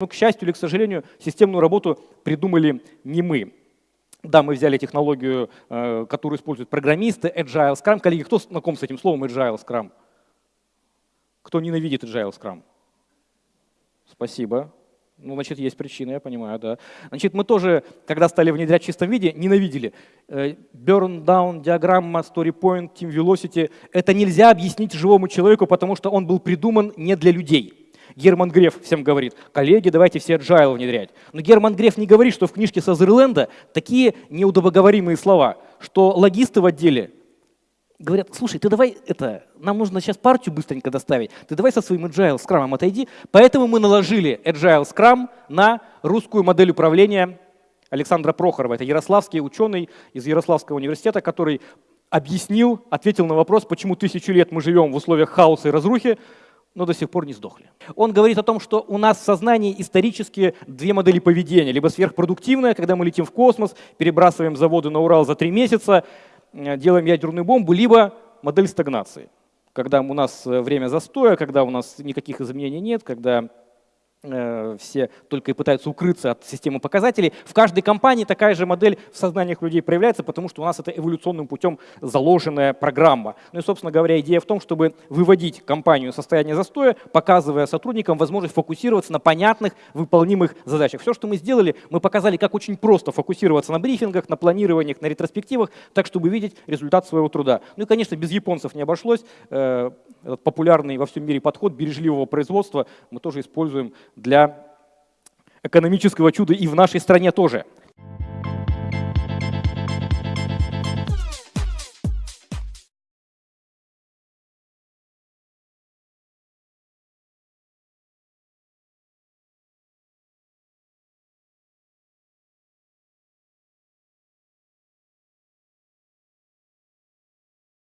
Но, к счастью или к сожалению, системную работу придумали не мы. Да, мы взяли технологию, э, которую используют программисты, Agile Scrum. Коллеги, кто знаком с этим словом Agile Scrum? Кто ненавидит Agile Scrum? Спасибо. Ну, значит, есть причина, я понимаю, да. Значит, мы тоже, когда стали внедрять в чистом виде, ненавидели. Э, burn down, диаграмма, story point, team velocity. Это нельзя объяснить живому человеку, потому что он был придуман не для людей. Герман Греф всем говорит, коллеги, давайте все agile внедрять. Но Герман Греф не говорит, что в книжке Сазерленда такие неудобоговоримые слова, что логисты в отделе говорят, слушай, ты давай это, нам нужно сейчас партию быстренько доставить, ты давай со своим Agile Scrum отойди. Поэтому мы наложили Agile Scrum на русскую модель управления Александра Прохорова. Это ярославский ученый из Ярославского университета, который объяснил, ответил на вопрос, почему тысячу лет мы живем в условиях хаоса и разрухи, но до сих пор не сдохли. Он говорит о том, что у нас в сознании исторически две модели поведения. Либо сверхпродуктивная, когда мы летим в космос, перебрасываем заводы на Урал за три месяца, э, делаем ядерную бомбу, либо модель стагнации, когда у нас э, время застоя, когда у нас никаких изменений нет, когда все только и пытаются укрыться от системы показателей. В каждой компании такая же модель в сознаниях людей проявляется, потому что у нас это эволюционным путем заложенная программа. Ну и, собственно говоря, идея в том, чтобы выводить компанию в состояние застоя, показывая сотрудникам возможность фокусироваться на понятных, выполнимых задачах. Все, что мы сделали, мы показали, как очень просто фокусироваться на брифингах, на планированиях, на ретроспективах, так, чтобы видеть результат своего труда. Ну и, конечно, без японцев не обошлось. Этот популярный во всем мире подход бережливого производства мы тоже используем для экономического чуда и в нашей стране тоже.